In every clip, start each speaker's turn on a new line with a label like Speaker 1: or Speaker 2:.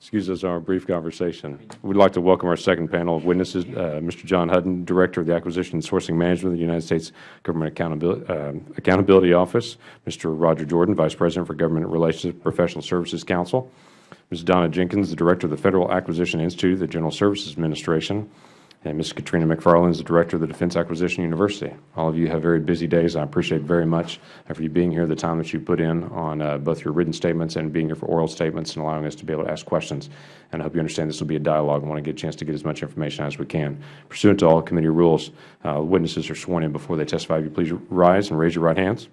Speaker 1: excuse us our brief conversation. We'd like to welcome our second panel of witnesses, uh, Mr. John Hutton, Director of the Acquisition and Sourcing Management of the United States Government Accountability, uh, Accountability Office, Mr. Roger Jordan, Vice President for Government Relations Professional Services Council, Ms. Donna Jenkins, the Director of the Federal Acquisition Institute of the General Services Administration, and Ms. Katrina McFarland is the Director of the Defense Acquisition University. All of you have very busy days. I appreciate very much for you being here, the time that you put in on uh, both your written statements and being here for oral statements and allowing us to be able to ask questions. And I hope you understand this will be a dialogue. I want to get a chance to get as much information as we can. Pursuant to all committee rules, uh, witnesses are sworn in before they testify. If you please rise and raise your right hands.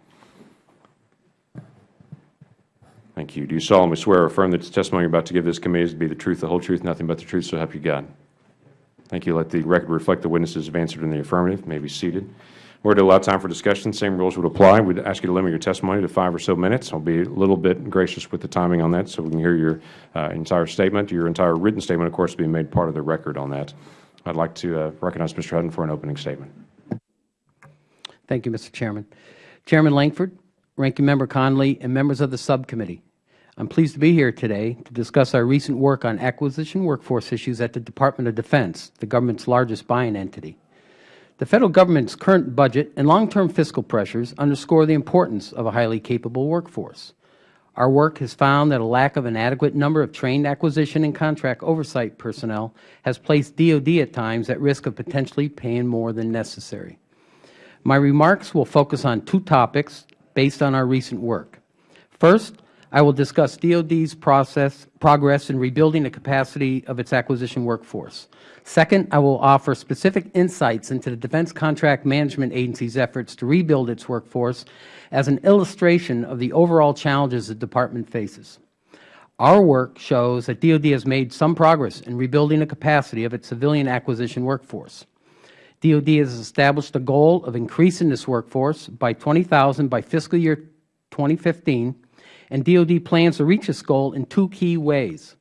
Speaker 1: Thank you. Do you solemnly swear or affirm that the testimony you are about to give this committee is to be the truth, the whole truth, nothing but the truth, so help you God? Thank you. Let the record reflect the witnesses have answered in the affirmative. May be seated. We're to allow time for discussion. Same rules would apply. We'd ask you to limit your testimony to five or so minutes. I'll be a little bit gracious with the timing on that so we can hear your uh, entire statement. Your entire written statement, of course, will be made part of the record on that. I'd like to uh, recognize Mr. Hutton for an opening statement.
Speaker 2: Thank you, Mr. Chairman. Chairman Lankford, Ranking Member Connolly, and members of the subcommittee, I am pleased to be here today to discuss our recent work on acquisition workforce issues at the Department of Defense, the government's largest buying entity. The Federal Government's current budget and long-term fiscal pressures underscore the importance of a highly capable workforce. Our work has found that a lack of an adequate number of trained acquisition and contract oversight personnel has placed DoD at times at risk of potentially paying more than necessary. My remarks will focus on two topics based on our recent work. First, I will discuss DoD's process, progress in rebuilding the capacity of its acquisition workforce. Second, I will offer specific insights into the Defense Contract Management Agency's efforts to rebuild its workforce as an illustration of the overall challenges the Department faces. Our work shows that DoD has made some progress in rebuilding the capacity of its civilian acquisition workforce. DoD has established a goal of increasing this workforce by 20,000 by fiscal year 2015 and DoD plans to reach this goal in two key ways,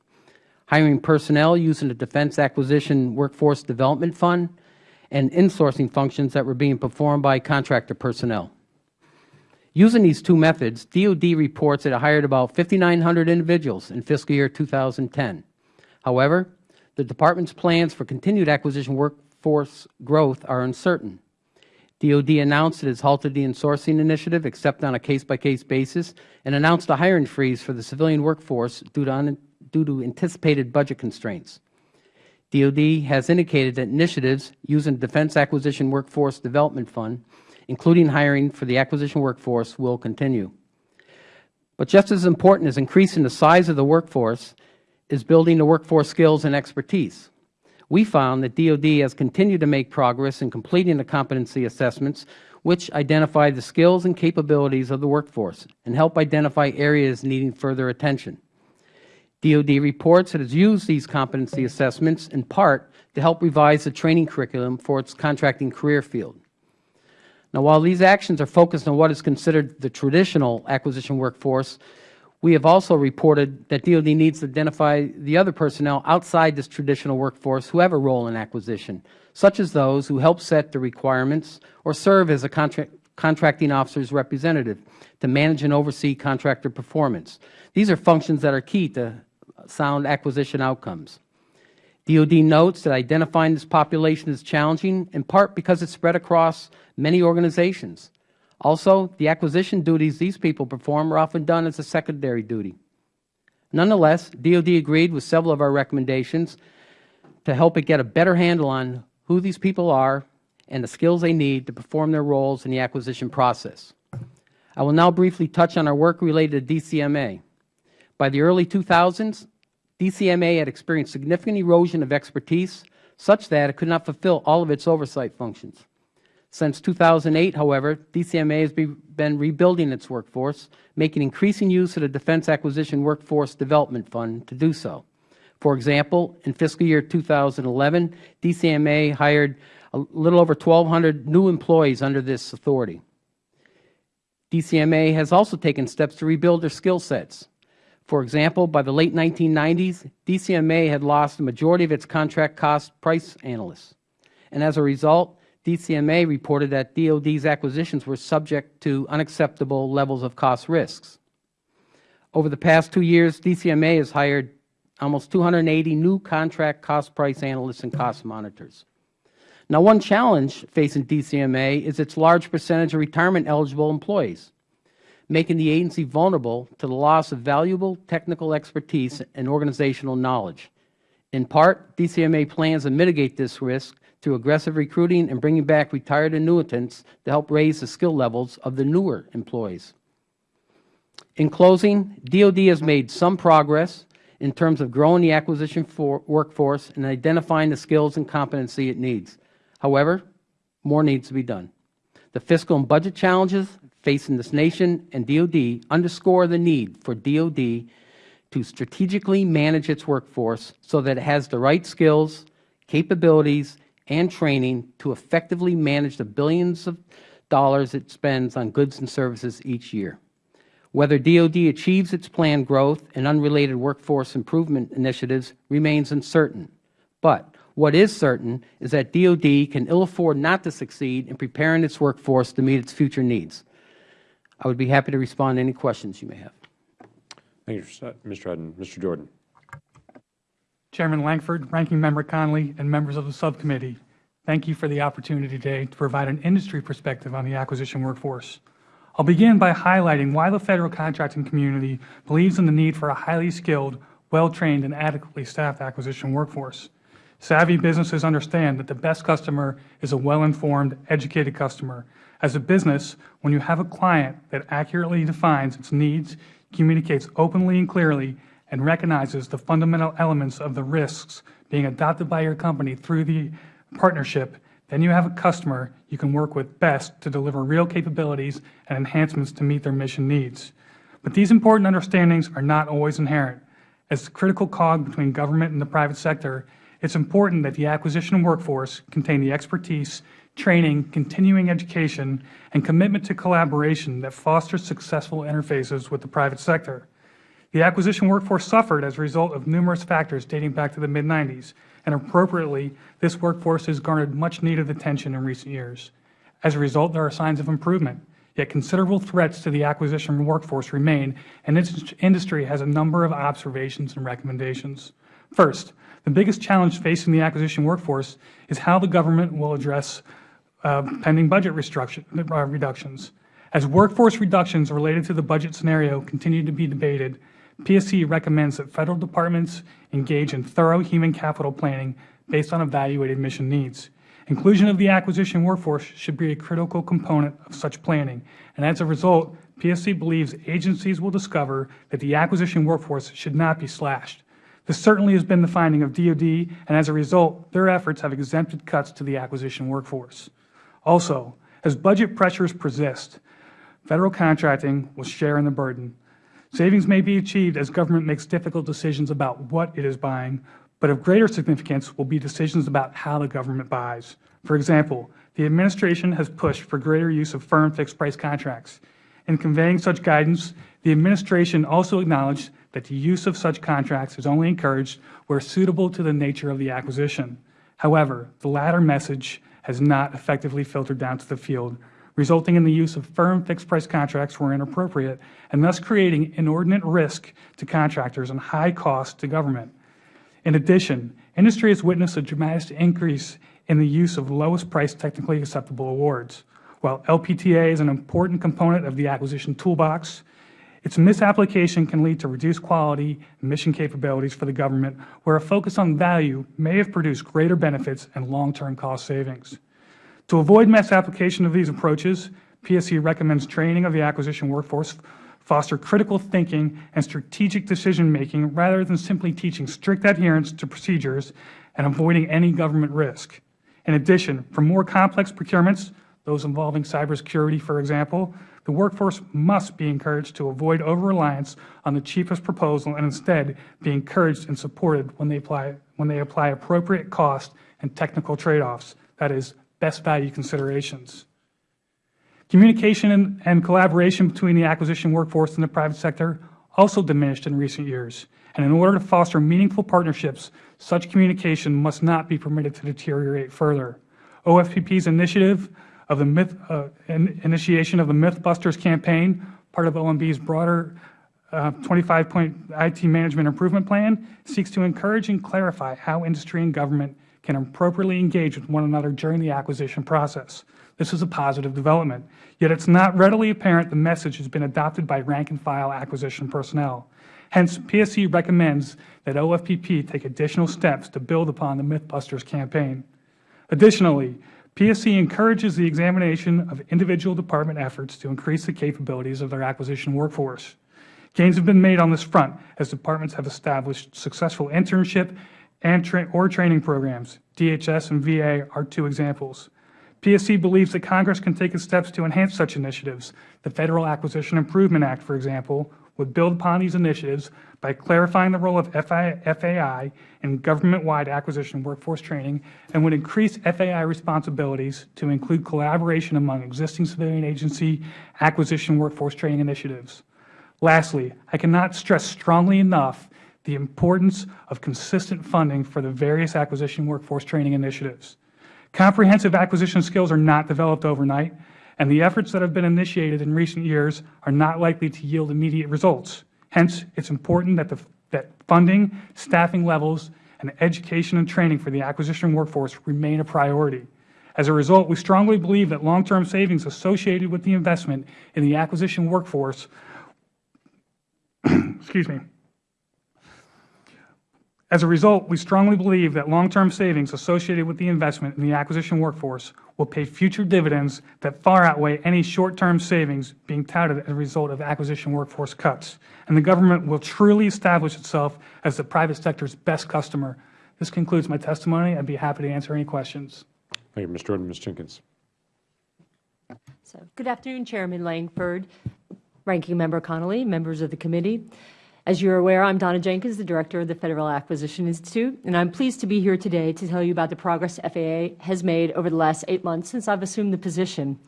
Speaker 2: hiring personnel using the Defense Acquisition Workforce Development Fund and insourcing functions that were being performed by contractor personnel. Using these two methods, DoD reports that it hired about 5,900 individuals in fiscal year 2010. However, the Department's plans for continued acquisition workforce growth are uncertain. DoD announced it has halted the insourcing initiative except on a case-by-case -case basis and announced a hiring freeze for the civilian workforce due to, due to anticipated budget constraints. DoD has indicated that initiatives using the Defense Acquisition Workforce Development Fund, including hiring for the acquisition workforce, will continue. But just as important as increasing the size of the workforce is building the workforce skills and expertise we found that DoD has continued to make progress in completing the competency assessments which identify the skills and capabilities of the workforce and help identify areas needing further attention. DoD reports it has used these competency assessments in part to help revise the training curriculum for its contracting career field. Now, while these actions are focused on what is considered the traditional acquisition workforce, we have also reported that DoD needs to identify the other personnel outside this traditional workforce who have a role in acquisition, such as those who help set the requirements or serve as a contract, contracting officer's representative to manage and oversee contractor performance. These are functions that are key to sound acquisition outcomes. DoD notes that identifying this population is challenging, in part because it is spread across many organizations. Also, the acquisition duties these people perform are often done as a secondary duty. Nonetheless, DoD agreed with several of our recommendations to help it get a better handle on who these people are and the skills they need to perform their roles in the acquisition process. I will now briefly touch on our work related to DCMA. By the early 2000s, DCMA had experienced significant erosion of expertise such that it could not fulfill all of its oversight functions. Since 2008, however, DCMA has been rebuilding its workforce, making increasing use of the Defense Acquisition Workforce Development Fund to do so. For example, in fiscal year 2011, DCMA hired a little over 1,200 new employees under this authority. DCMA has also taken steps to rebuild their skill sets. For example, by the late 1990s, DCMA had lost the majority of its contract cost price analysts. And as a result, DCMA reported that DoD's acquisitions were subject to unacceptable levels of cost risks. Over the past two years, DCMA has hired almost 280 new contract cost price analysts and cost monitors. Now, one challenge facing DCMA is its large percentage of retirement-eligible employees, making the agency vulnerable to the loss of valuable technical expertise and organizational knowledge. In part, DCMA plans to mitigate this risk through aggressive recruiting and bringing back retired annuitants to help raise the skill levels of the newer employees. In closing, DOD has made some progress in terms of growing the acquisition for workforce and identifying the skills and competency it needs. However, more needs to be done. The fiscal and budget challenges facing this nation and DOD underscore the need for DOD to strategically manage its workforce so that it has the right skills, capabilities, and training to effectively manage the billions of dollars it spends on goods and services each year. Whether DOD achieves its planned growth and unrelated workforce improvement initiatives remains uncertain. But what is certain is that DOD can ill afford not to succeed in preparing its workforce to meet its future needs. I would be happy to respond to any questions you may have.
Speaker 1: Thank you, Mr. Hutton. Mr. Jordan.
Speaker 3: Chairman Lankford, Ranking Member Connolly, and members of the subcommittee, thank you for the opportunity today to provide an industry perspective on the acquisition workforce. I'll begin by highlighting why the Federal contracting community believes in the need for a highly skilled, well-trained, and adequately staffed acquisition workforce. Savvy businesses understand that the best customer is a well-informed, educated customer. As a business, when you have a client that accurately defines its needs, communicates openly and clearly, and recognizes the fundamental elements of the risks being adopted by your company through the partnership, then you have a customer you can work with best to deliver real capabilities and enhancements to meet their mission needs. But these important understandings are not always inherent. As the critical cog between government and the private sector, it is important that the acquisition workforce contain the expertise, training, continuing education, and commitment to collaboration that fosters successful interfaces with the private sector. The acquisition workforce suffered as a result of numerous factors dating back to the mid-90s, and appropriately, this workforce has garnered much needed attention in recent years. As a result, there are signs of improvement, yet considerable threats to the acquisition workforce remain, and this industry has a number of observations and recommendations. First, the biggest challenge facing the acquisition workforce is how the government will address uh, pending budget uh, reductions. As workforce reductions related to the budget scenario continue to be debated, PSC recommends that Federal departments engage in thorough human capital planning based on evaluated mission needs. Inclusion of the acquisition workforce should be a critical component of such planning, and as a result, PSC believes agencies will discover that the acquisition workforce should not be slashed. This certainly has been the finding of DOD, and as a result, their efforts have exempted cuts to the acquisition workforce. Also, as budget pressures persist, Federal contracting will share in the burden. Savings may be achieved as government makes difficult decisions about what it is buying, but of greater significance will be decisions about how the government buys. For example, the Administration has pushed for greater use of firm fixed-price contracts. In conveying such guidance, the Administration also acknowledged that the use of such contracts is only encouraged where suitable to the nature of the acquisition. However, the latter message has not effectively filtered down to the field, resulting in the use of firm fixed-price contracts where inappropriate, and thus creating inordinate risk to contractors and high cost to government. In addition, industry has witnessed a dramatic increase in the use of lowest price technically acceptable awards. While LPTA is an important component of the acquisition toolbox, its misapplication can lead to reduced quality and mission capabilities for the government, where a focus on value may have produced greater benefits and long-term cost savings. To avoid misapplication of these approaches, PSC recommends training of the acquisition workforce foster critical thinking and strategic decision-making rather than simply teaching strict adherence to procedures and avoiding any government risk. In addition, for more complex procurements, those involving cybersecurity, for example, the workforce must be encouraged to avoid over-reliance on the cheapest proposal and instead be encouraged and supported when they apply, when they apply appropriate cost and technical trade-offs, that is, best value considerations. Communication and, collaboration between the acquisition workforce and the private sector also diminished in recent years, and in order to foster meaningful partnerships, such communication must not be permitted to deteriorate further. OFPP's initiative of the myth, uh, in, initiation of the Mythbusters campaign, part of OMB's broader uh, 25-point IT Management Improvement Plan seeks to encourage and clarify how industry and government can appropriately engage with one another during the acquisition process. This is a positive development, yet it is not readily apparent the message has been adopted by rank-and-file acquisition personnel. Hence, PSC recommends that OFPP take additional steps to build upon the Mythbusters campaign. Additionally, PSC encourages the examination of individual department efforts to increase the capabilities of their acquisition workforce. Gains have been made on this front as departments have established successful internship and tra or training programs. DHS and VA are two examples. PSC believes that Congress can take steps to enhance such initiatives. The Federal Acquisition Improvement Act, for example, would build upon these initiatives by clarifying the role of FAI in government-wide acquisition workforce training and would increase FAI responsibilities to include collaboration among existing civilian agency acquisition workforce training initiatives. Lastly, I cannot stress strongly enough the importance of consistent funding for the various acquisition workforce training initiatives. Comprehensive acquisition skills are not developed overnight, and the efforts that have been initiated in recent years are not likely to yield immediate results. Hence, it is important that, the, that funding, staffing levels, and education and training for the acquisition workforce remain a priority. As a result, we strongly believe that long-term savings associated with the investment in the acquisition workforce excuse me, as a result, we strongly believe that long-term savings associated with the investment in the acquisition workforce will pay future dividends that far outweigh any short-term savings being touted as a result of acquisition workforce cuts, and the government will truly establish itself as the private sector's best customer. This concludes my testimony. I would be happy to answer any questions.
Speaker 1: Thank you, Mr. Jordan. Ms. Jenkins.
Speaker 4: So, good afternoon, Chairman Lankford, Ranking Member Connolly, members of the committee. As you are aware, I am Donna Jenkins, the Director of the Federal Acquisition Institute, and I am pleased to be here today to tell you about the progress FAI has made over the last eight months since I have assumed the position.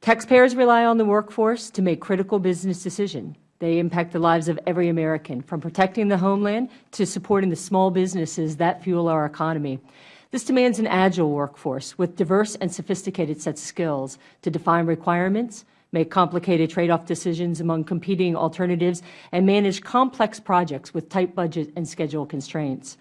Speaker 4: Taxpayers rely on the workforce to make critical business decisions. They impact the lives of every American, from protecting the homeland to supporting the small businesses that fuel our economy. This demands an agile workforce with diverse and sophisticated sets of skills to define requirements, make complicated trade-off decisions among competing alternatives, and manage complex projects with tight budget and schedule constraints.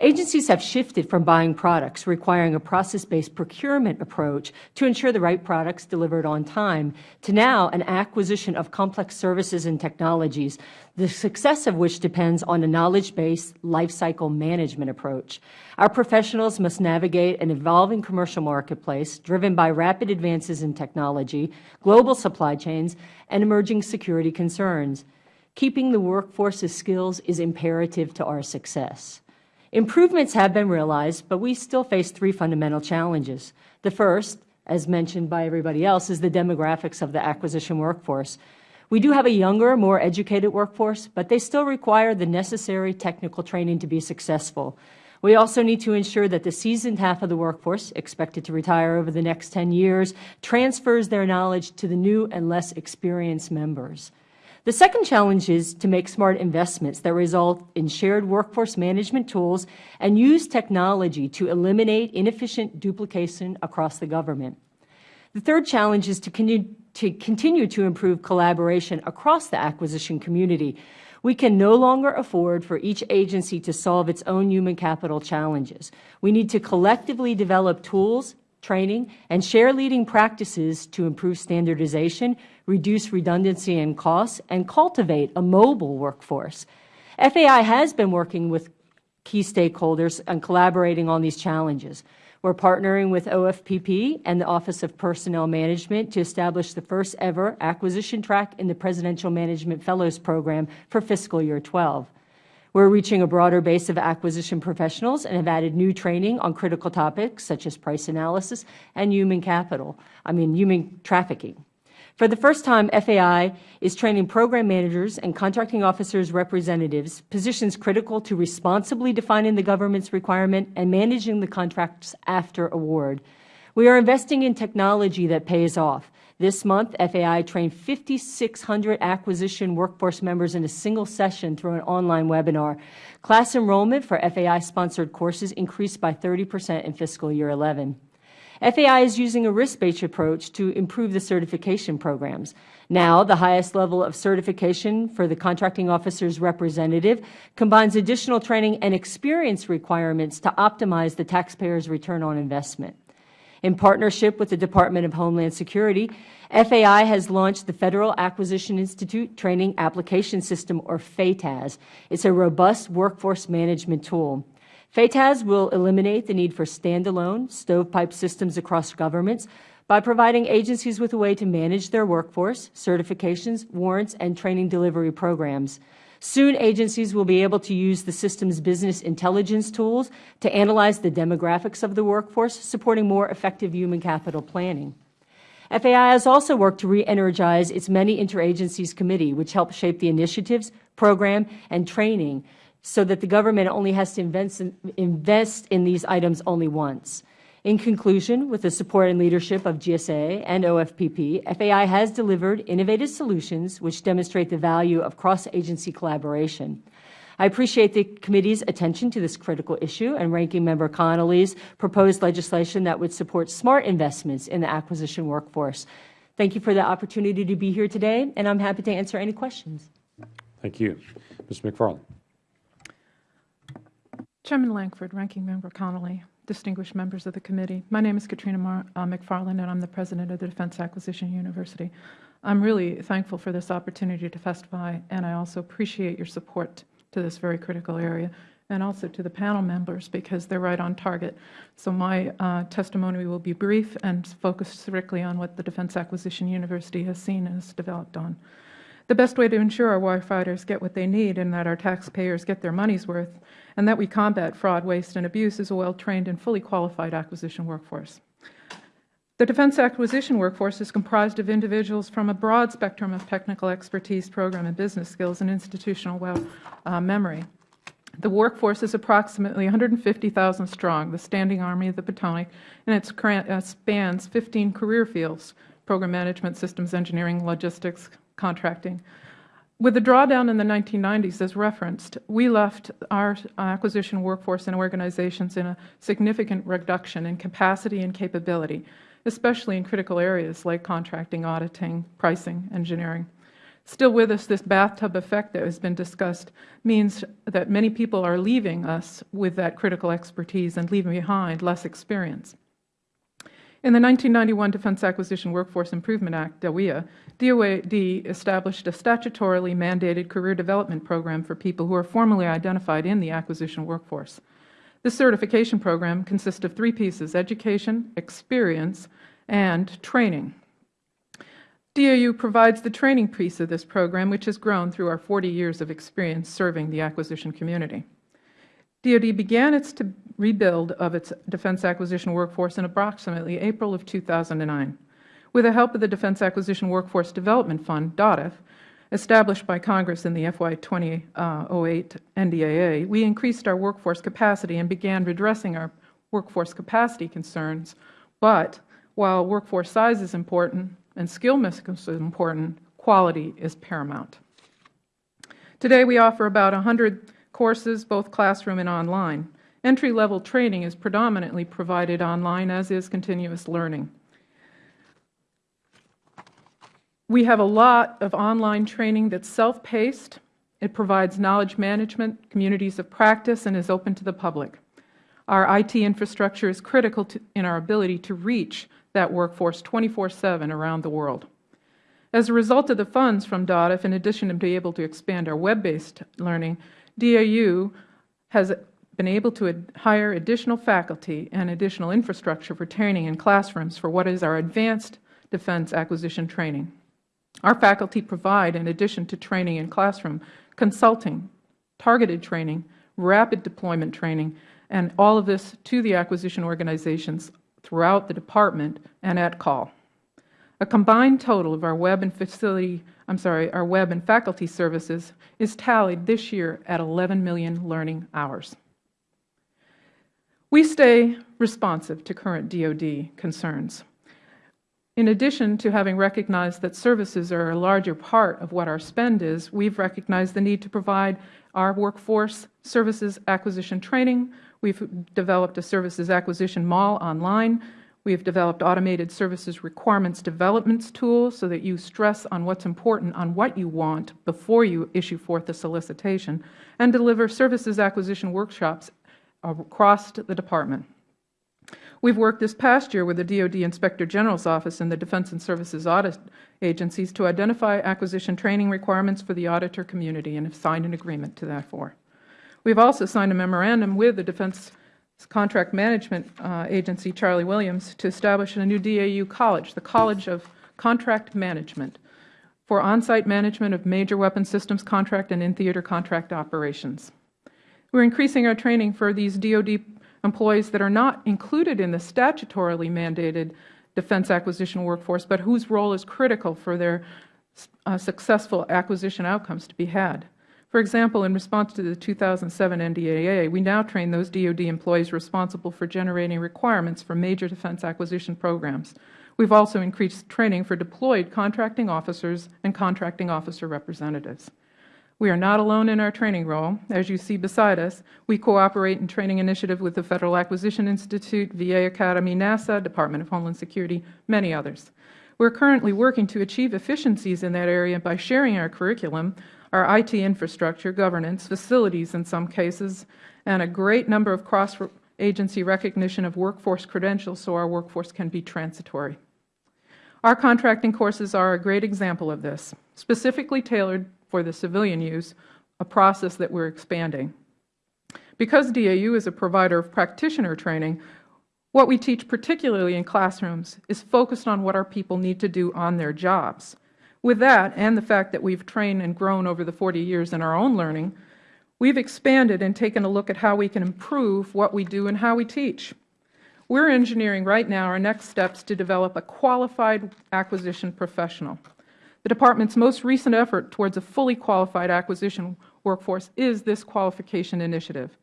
Speaker 4: Agencies have shifted from buying products requiring a process-based procurement approach to ensure the right products delivered on time to now an acquisition of complex services and technologies, the success of which depends on a knowledge-based lifecycle management approach. Our professionals must navigate an evolving commercial marketplace driven by rapid advances in technology, global supply chains, and emerging security concerns. Keeping the workforce's skills is imperative to our success. Improvements have been realized, but we still face three fundamental challenges. The first, as mentioned by everybody else, is the demographics of the acquisition workforce. We do have a younger, more educated workforce, but they still require the necessary technical training to be successful. We also need to ensure that the seasoned half of the workforce, expected to retire over the next 10 years, transfers their knowledge to the new and less experienced members. The second challenge is to make smart investments that result in shared workforce management tools and use technology to eliminate inefficient duplication across the government. The third challenge is to continue to, continue to improve collaboration across the acquisition community. We can no longer afford for each agency to solve its own human capital challenges. We need to collectively develop tools, training, and share leading practices to improve standardization, reduce redundancy and costs, and cultivate a mobile workforce. FAI has been working with key stakeholders and collaborating on these challenges. We are partnering with OFPP and the Office of Personnel Management to establish the first ever acquisition track in the Presidential Management Fellows Program for fiscal year 12. We are reaching a broader base of acquisition professionals and have added new training on critical topics such as price analysis and human capital, I mean human trafficking. For the first time, FAI is training program managers and contracting officers representatives, positions critical to responsibly defining the government's requirement and managing the contracts after award. We are investing in technology that pays off. This month, FAI trained 5,600 acquisition workforce members in a single session through an online webinar. Class enrollment for FAI-sponsored courses increased by 30 percent in fiscal year 11. FAI is using a risk-based approach to improve the certification programs. Now, the highest level of certification for the contracting officer's representative combines additional training and experience requirements to optimize the taxpayer's return on investment. In partnership with the Department of Homeland Security, FAI has launched the Federal Acquisition Institute Training Application System, or FAITAS. It is a robust workforce management tool. FAITAS will eliminate the need for standalone stovepipe systems across governments by providing agencies with a way to manage their workforce, certifications, warrants, and training delivery programs. Soon, agencies will be able to use the system's business intelligence tools to analyze the demographics of the workforce, supporting more effective human capital planning. FAI has also worked to re-energize its many interagencies committee, which helps shape the initiatives, program, and training so that the government only has to invest in, invest in these items only once. In conclusion, with the support and leadership of GSA and OFPP, FAI has delivered innovative solutions which demonstrate the value of cross-agency collaboration. I appreciate the committee's attention to this critical issue and Ranking Member Connolly's proposed legislation that would support smart investments in the acquisition workforce. Thank you for the opportunity to be here today, and I'm happy to answer any questions.
Speaker 1: Thank you. Ms. McFarland.
Speaker 5: Chairman Lankford, Ranking Member Connolly, distinguished members of the committee. My name is Katrina Mar uh, McFarland, and I'm the president of the Defense Acquisition University. I'm really thankful for this opportunity to testify, and I also appreciate your support to this very critical area, and also to the panel members because they're right on target. So my uh, testimony will be brief and focused strictly on what the Defense Acquisition University has seen and has developed on. The best way to ensure our warfighters get what they need and that our taxpayers get their money's worth and that we combat fraud, waste, and abuse is a well-trained and fully qualified acquisition workforce. The defense acquisition workforce is comprised of individuals from a broad spectrum of technical expertise, program and business skills, and institutional well, uh, memory. The workforce is approximately 150,000 strong, the Standing Army of the Potomac, and it uh, spans 15 career fields, program management, systems engineering, logistics, contracting, with the drawdown in the 1990s, as referenced, we left our acquisition workforce and organizations in a significant reduction in capacity and capability, especially in critical areas like contracting, auditing, pricing, engineering. Still with us, this bathtub effect that has been discussed means that many people are leaving us with that critical expertise and leaving behind less experience. In the 1991 Defense Acquisition Workforce Improvement Act, DAWIA, DOD established a statutorily mandated career development program for people who are formally identified in the acquisition workforce. This certification program consists of three pieces, education, experience, and training. DAU provides the training piece of this program, which has grown through our 40 years of experience serving the acquisition community. DoD began its rebuild of its defense acquisition workforce in approximately April of 2009. With the help of the Defense Acquisition Workforce Development Fund, DOTF, established by Congress in the FY 2008 uh, NDAA, we increased our workforce capacity and began redressing our workforce capacity concerns. But while workforce size is important and skill mix is important, quality is paramount. Today we offer about 100 courses, both classroom and online. Entry-level training is predominantly provided online, as is continuous learning. We have a lot of online training that's self-paced. It provides knowledge management, communities of practice, and is open to the public. Our IT infrastructure is critical to, in our ability to reach that workforce 24-7 around the world. As a result of the funds from DOTF, in addition to being able to expand our web-based learning, DAU has been able to hire additional faculty and additional infrastructure for training in classrooms for what is our advanced defense acquisition training. Our faculty provide, in addition to training in classroom, consulting, targeted training, rapid deployment training, and all of this to the acquisition organizations throughout the Department and at call. A combined total of our web and facility, I'm sorry, our web and faculty services is tallied this year at 11 million learning hours. We stay responsive to current DoD concerns. In addition to having recognized that services are a larger part of what our spend is, we have recognized the need to provide our workforce services acquisition training. We have developed a services acquisition mall online We have developed automated services requirements developments tools so that you stress on what is important on what you want before you issue forth the solicitation, and deliver services acquisition workshops across the Department. We have worked this past year with the DoD Inspector General's Office and the Defense and Services Audit Agencies to identify acquisition training requirements for the auditor community and have signed an agreement to that for. We have also signed a memorandum with the Defense Contract Management uh, Agency, Charlie Williams, to establish a new DAU college, the College of Contract Management, for on-site management of major weapon systems contract and in-theater contract operations. We are increasing our training for these DoD employees that are not included in the statutorily mandated defense acquisition workforce, but whose role is critical for their uh, successful acquisition outcomes to be had. For example, in response to the 2007 NDAA, we now train those DoD employees responsible for generating requirements for major defense acquisition programs. We have also increased training for deployed contracting officers and contracting officer representatives. We are not alone in our training role. As you see beside us, we cooperate in training initiative with the Federal Acquisition Institute, VA Academy, NASA, Department of Homeland Security, many others. We are currently working to achieve efficiencies in that area by sharing our curriculum, our IT infrastructure, governance, facilities in some cases, and a great number of cross-agency recognition of workforce credentials so our workforce can be transitory. Our contracting courses are a great example of this, specifically tailored for the civilian use, a process that we are expanding. Because DAU is a provider of practitioner training, what we teach, particularly in classrooms, is focused on what our people need to do on their jobs. With that, and the fact that we have trained and grown over the 40 years in our own learning, we have expanded and taken a look at how we can improve what we do and how we teach. We are engineering right now our next steps to develop a qualified acquisition professional. The Department's most recent effort towards a fully qualified acquisition workforce is this qualification initiative.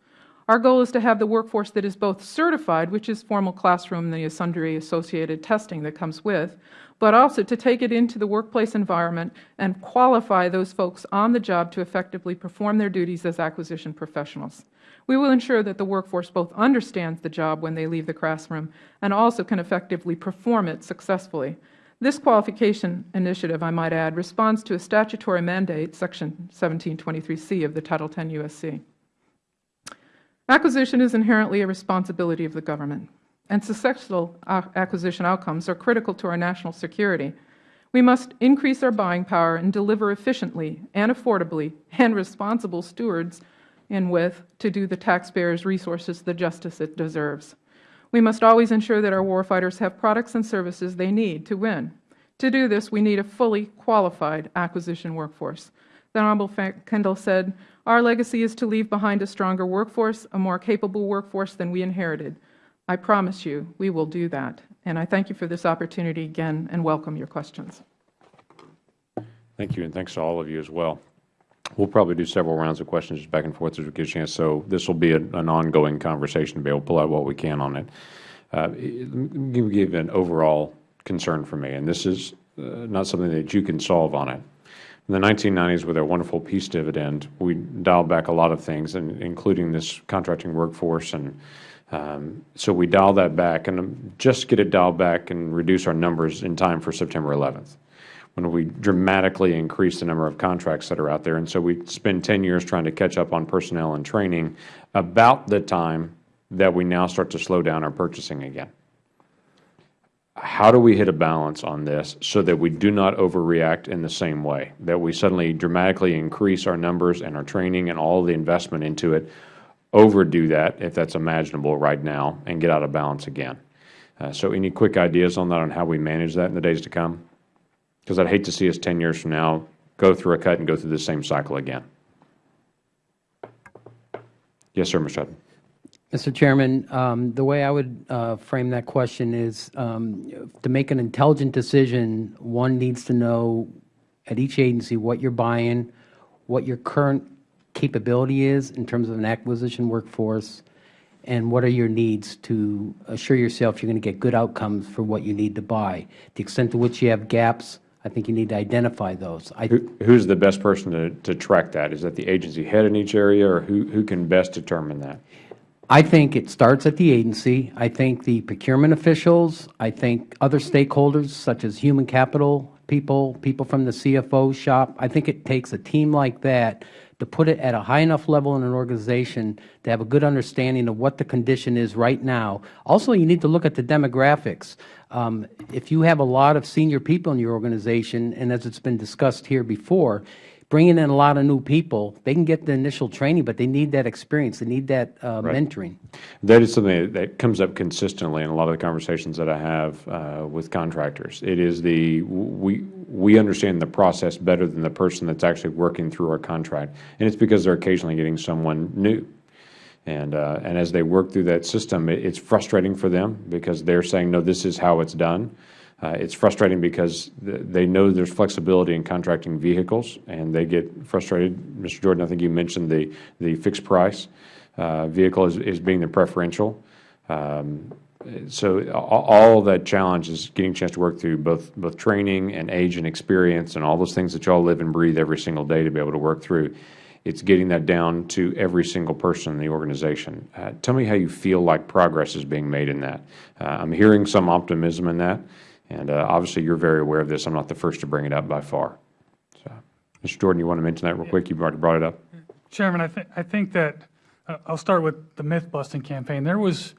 Speaker 5: Our goal is to have the workforce that is both certified, which is formal classroom and the sundry associated testing that comes with, but also to take it into the workplace environment and qualify those folks on the job to effectively perform their duties as acquisition professionals. We will ensure that the workforce both understands the job when they leave the classroom and also can effectively perform it successfully. This qualification initiative, I might add, responds to a statutory mandate, Section 1723C of the Title 10 U.S.C. Acquisition is inherently a responsibility of the government, and successful uh, acquisition outcomes are critical to our national security. We must increase our buying power and deliver efficiently and affordably and responsible stewards in with to do the taxpayers' resources the justice it deserves. We must always ensure that our warfighters have products and services they need to win. To do this, we need a fully qualified acquisition workforce. The Honorable Kendall said, our legacy is to leave behind a stronger workforce, a more capable workforce than we inherited. I promise you we will do that. And I thank you for this opportunity again and welcome your questions.
Speaker 1: Thank you, and thanks to all of you as well. We'll probably do several rounds of questions just back and forth as we get a chance. So this will be a, an ongoing conversation to be able to pull out what we can on it. Uh, me give an overall concern for me, and this is uh, not something that you can solve on it. In the 1990s, with our wonderful peace dividend, we dialed back a lot of things, and including this contracting workforce. And um, so we dialed that back, and just get it dialed back and reduce our numbers in time for September 11th when we dramatically increase the number of contracts that are out there. And so we spend 10 years trying to catch up on personnel and training about the time that we now start to slow down our purchasing again. How do we hit a balance on this so that we do not overreact in the same way, that we suddenly dramatically increase our numbers and our training and all the investment into it, overdo that, if that's imaginable right now, and get out of balance again? Uh, so any quick ideas on that, on how we manage that in the days to come? Because I'd hate to see us 10 years from now go through a cut and go through the same cycle again. Yes, sir, Mr. Hutton.
Speaker 2: Mr. Chairman, um, the way I would uh, frame that question is um, to make an intelligent decision, one needs to know at each agency what you're buying, what your current capability is in terms of an acquisition workforce, and what are your needs to assure yourself you're going to get good outcomes for what you need to buy. The extent to which you have gaps, I think you need to identify those. I,
Speaker 1: who, who's the best person to, to track that? Is that the agency head in each area, or who, who can best determine that?
Speaker 2: I think it starts at the agency. I think the procurement officials, I think other stakeholders such as human capital people, people from the CFO shop, I think it takes a team like that to put it at a high enough level in an organization to have a good understanding of what the condition is right now. Also, you need to look at the demographics. Um, if you have a lot of senior people in your organization, and as it's been discussed here before, bringing in a lot of new people, they can get the initial training, but they need that experience. They need that uh, mentoring.
Speaker 1: That is something that comes up consistently in a lot of the conversations that I have uh, with contractors. It is the, we, we understand the process better than the person that's actually working through our contract, and it's because they're occasionally getting someone new. And, uh, and as they work through that system, it, it's frustrating for them because they're saying, no, this is how it's done. Uh, it's frustrating because th they know there's flexibility in contracting vehicles, and they get frustrated. Mr. Jordan, I think you mentioned the, the fixed price uh, vehicle is, is being the preferential. Um, so all of that challenge is getting a chance to work through both, both training and age and experience and all those things that you all live and breathe every single day to be able to work through. It's getting that down to every single person in the organization. Uh, tell me how you feel like progress is being made in that. Uh, I'm hearing some optimism in that, and uh, obviously you're very aware of this. I'm not the first to bring it up by far. So, Mr. Jordan, you want to mention that real quick? You've already brought it up.
Speaker 3: Chairman, I think, I think that, uh, I'll start with the myth-busting campaign. There was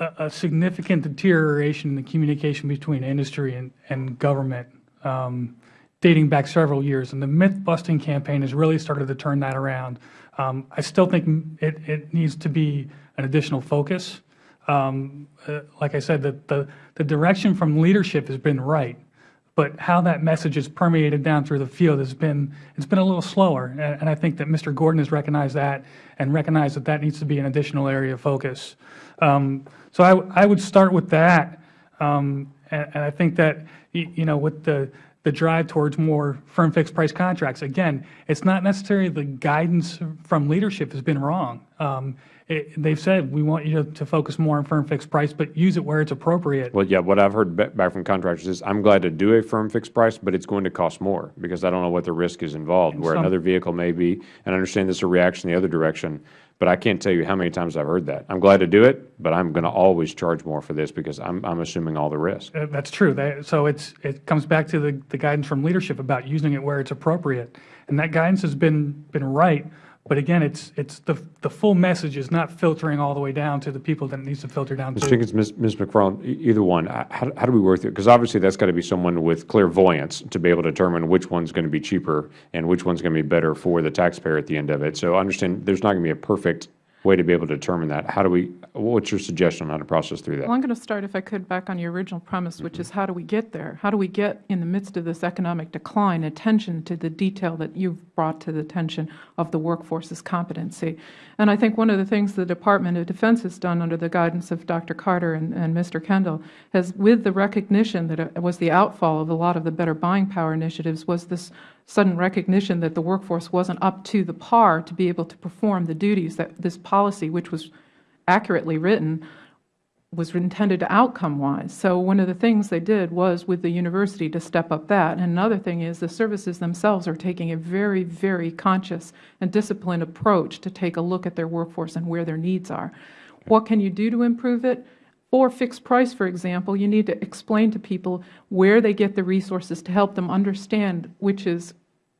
Speaker 3: a, a significant deterioration in the communication between industry and, and government um, dating back several years, and the myth-busting campaign has really started to turn that around. Um, I still think it, it needs to be an additional focus. Um, uh, like I said, the, the, the direction from leadership has been right but how that message is permeated down through the field has been it's been a little slower and, and I think that Mr. Gordon has recognized that and recognized that that needs to be an additional area of focus. Um, so I, I would start with that um, and, and I think that you know with the the drive towards more firm fixed price contracts again it's not necessarily the guidance from leadership has been wrong. Um, they've said we want you to, focus more on firm fixed price but use it where it's appropriate.
Speaker 1: Well, yeah, what I've heard back from contractors is, I'm glad to do a firm fixed price, but it's going to cost more, because I don't know what the risk is involved, where
Speaker 3: some-
Speaker 1: another vehicle may be, and I understand this is a reaction the other direction, but I can't tell you how many times I've heard that. I'm glad to do it, but I'm going to always charge more for this, because I'm, I'm assuming all the risk.
Speaker 3: Uh, That's true. So it's, it comes back to the, the guidance from leadership about using it where it's appropriate. And that guidance has been, been right, but again, it's, it's the, the full message is not filtering all the way down to the people that it needs to filter down
Speaker 1: Ms.
Speaker 3: to.
Speaker 1: Jenkins, Ms. Ms. McFarland, e- either one, how, how do we work through it? Because obviously, that's got to be someone with clairvoyance to be able to determine which one's going to be cheaper and which one's going to be better for the taxpayer at the end of it. So I understand there's not going to be a perfect way to be able to determine that. How do we, what's your suggestion on how to process through that?
Speaker 5: Well, I'm going to start, if I could, back on your original premise, which is mm-hmm. how do we get there? How do we get, in the midst of this economic decline, attention to the detail that you've brought to the attention of the workforce's competency? And I think one of the things the Department of Defense has done under the guidance of Dr. Carter and, and Mr. Kendall has, with the recognition that it was the outfall of a lot of the better buying power initiatives, was this sudden recognition that the workforce wasn't up to the par to be able to perform the duties that this policy, which was accurately written, was intended to outcome-wise. So one of the things they did was with the university to step up that. And another thing is the services themselves are taking a very, very conscious and disciplined approach to take a look at their workforce and where their needs are. What can you do to improve it? For fixed price, for example, you need to explain to people where they get the resources to help them understand which is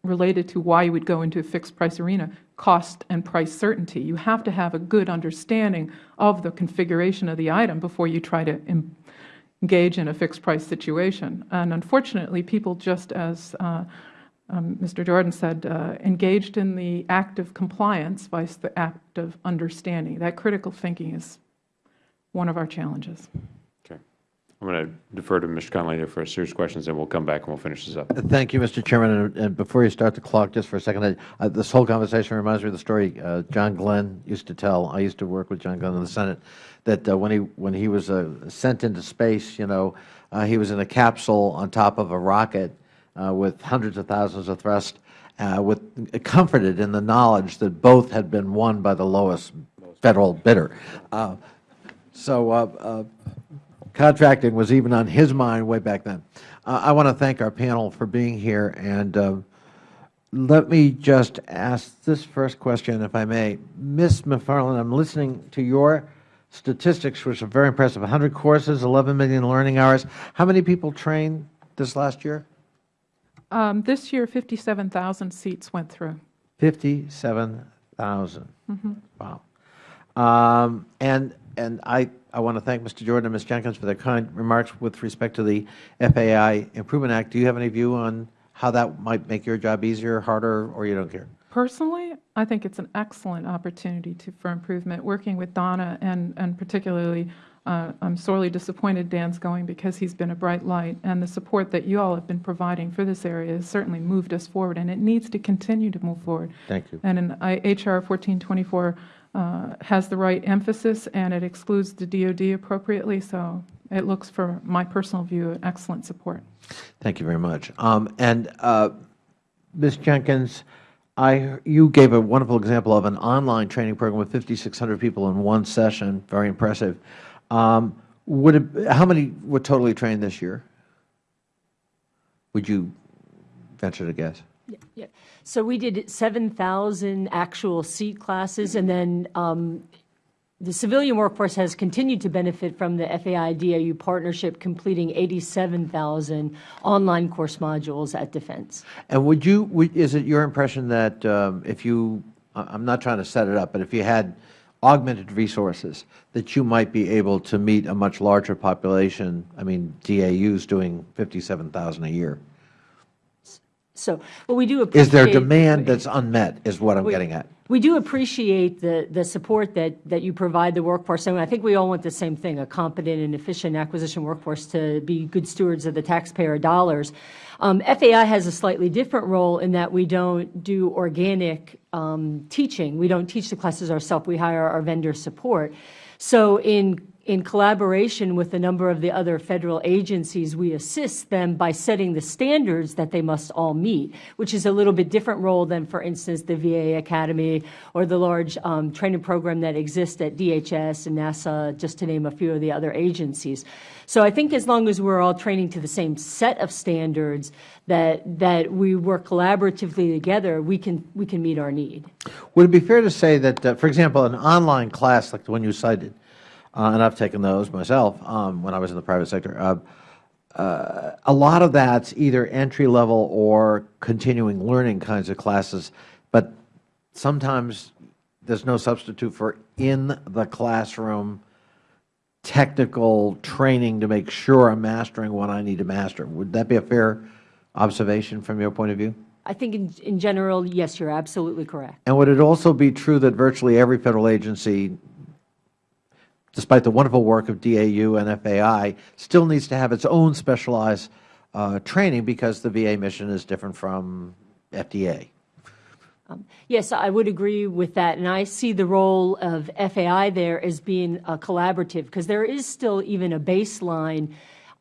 Speaker 5: related to why you would go into a fixed price arena, cost and price certainty. You have to have a good understanding of the configuration of the item before you try to engage in a fixed price situation. And unfortunately, people just as uh, um, Mr. Jordan said, uh, engaged in the act of compliance vice the act of understanding. That critical thinking is one of our challenges.
Speaker 1: Okay. I'm going to defer to Mr. Connolly for a series of questions, and we'll come back and we'll finish this up.
Speaker 6: Thank you, Mr. Chairman. And- And before you start the clock, just for a second, I- uh, this whole conversation reminds me of the story uh, John Glenn used to tell. I used to work with John Glenn in the Senate, that uh, when he when he was uh, sent into space, you know, uh, he was in a capsule on top of a rocket uh, with hundreds of thousands of thrust, uh, with comforted in the knowledge that both had been won by the lowest federal bidder. Uh, so uh, uh, contracting was even on his mind way back then. Uh, I want to thank our panel for being here, and uh, let me just ask this first question, if I may. Ms. McFarland, I'm listening to your statistics, which are very impressive. 100 courses, 11 million learning hours. How many people trained this last year?
Speaker 5: Um, This year, 57,000 seats went through.
Speaker 6: 57,000. Wow. Um, And, and I, I want to thank Mr. Jordan and Ms. Jenkins for their kind remarks with respect to the FAI Improvement Act. Do you have any view on how that might make your job easier, harder, or you don't care?
Speaker 5: Personally, I think it's an excellent opportunity to, for improvement. Working with Donna and, and particularly, uh, I'm sorely disappointed Dan's going because he's been a bright light, and the support that you all have been providing for this area has certainly moved us forward, and it needs to continue to move forward.
Speaker 6: Thank you.
Speaker 5: And in I- HR 1424 uh, has the right emphasis, and it excludes the DoD appropriately, so it looks, for my personal view, excellent support.
Speaker 6: Thank you very much. Um, And uh, Ms. Jenkins, I, you gave a wonderful example of an online training program with 5,600 people in one session, very impressive. Um, Would it, how many were totally trained this year? Would you venture to guess?
Speaker 4: Yeah. So we did 7,000 actual seat classes, and then um, the civilian workforce has continued to benefit from the FAI-DAU partnership, completing 87,000 online course modules at Defense.
Speaker 6: And would you, would- is it your impression that um, if you, I'm not trying to set it up, but if you had augmented resources, that you might be able to meet a much larger population? I mean, DAU's doing 57,000 a year.
Speaker 4: So, well, we do appreciate.
Speaker 6: Is there demand that's unmet, is what I'm getting at?
Speaker 4: We do appreciate the, the support that, that you provide the workforce. And I think we all want the same thing, a competent and efficient acquisition workforce to be good stewards of the taxpayer dollars. Um, FAI has a slightly different role in that we don't do organic um, teaching. We don't teach the classes ourselves. We hire our vendor support. So in in collaboration with a number of the other federal agencies, we assist them by setting the standards that they must all meet, which is a little bit different role than, for instance, the VA Academy or the large um, training program that exists at DHS and NASA, just to name a few of the other agencies. So I think as long as we're all training to the same set of standards, that that we work collaboratively together, we can we can meet our need.
Speaker 6: Would it be fair to say that, uh, for example, an online class like the one you cited, uh, and I've taken those myself um, when I was in the private sector, uh, uh, a lot of that's either entry level or continuing learning kinds of classes, but sometimes there's no substitute for in the classroom technical training to make sure I'm mastering what I need to master. Would that be a fair observation from your point of view?
Speaker 4: I think in, in general, yes, you're absolutely correct.
Speaker 6: And would it also be true that virtually every Federal agency, despite the wonderful work of DAU and FAI, still needs to have its own specialized uh, training because the VA mission is different from FDA?
Speaker 4: Yes, I would agree with that, and I see the role of FAI there as being a collaborative, because there is still even a baseline